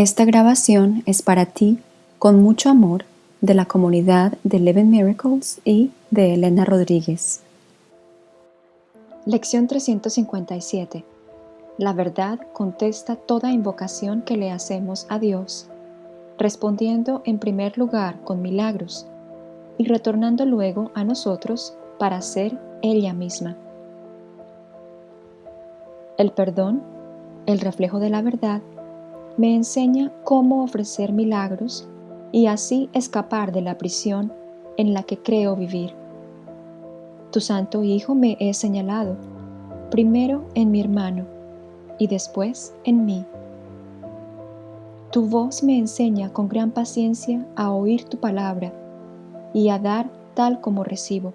Esta grabación es para ti, con mucho amor, de la comunidad de Eleven Miracles y de Elena Rodríguez. Lección 357 La verdad contesta toda invocación que le hacemos a Dios, respondiendo en primer lugar con milagros y retornando luego a nosotros para ser ella misma. El perdón, el reflejo de la verdad, me enseña cómo ofrecer milagros y así escapar de la prisión en la que creo vivir. Tu Santo Hijo me he señalado, primero en mi hermano y después en mí. Tu voz me enseña con gran paciencia a oír tu palabra y a dar tal como recibo.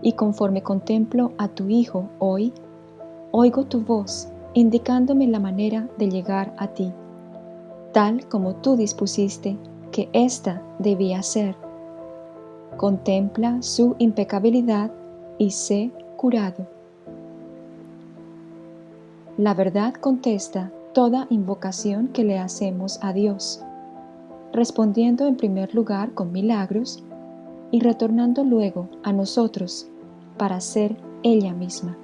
Y conforme contemplo a tu Hijo hoy, oigo tu voz indicándome la manera de llegar a ti, tal como tú dispusiste que ésta debía ser. Contempla su impecabilidad y sé curado. La verdad contesta toda invocación que le hacemos a Dios, respondiendo en primer lugar con milagros y retornando luego a nosotros para ser ella misma.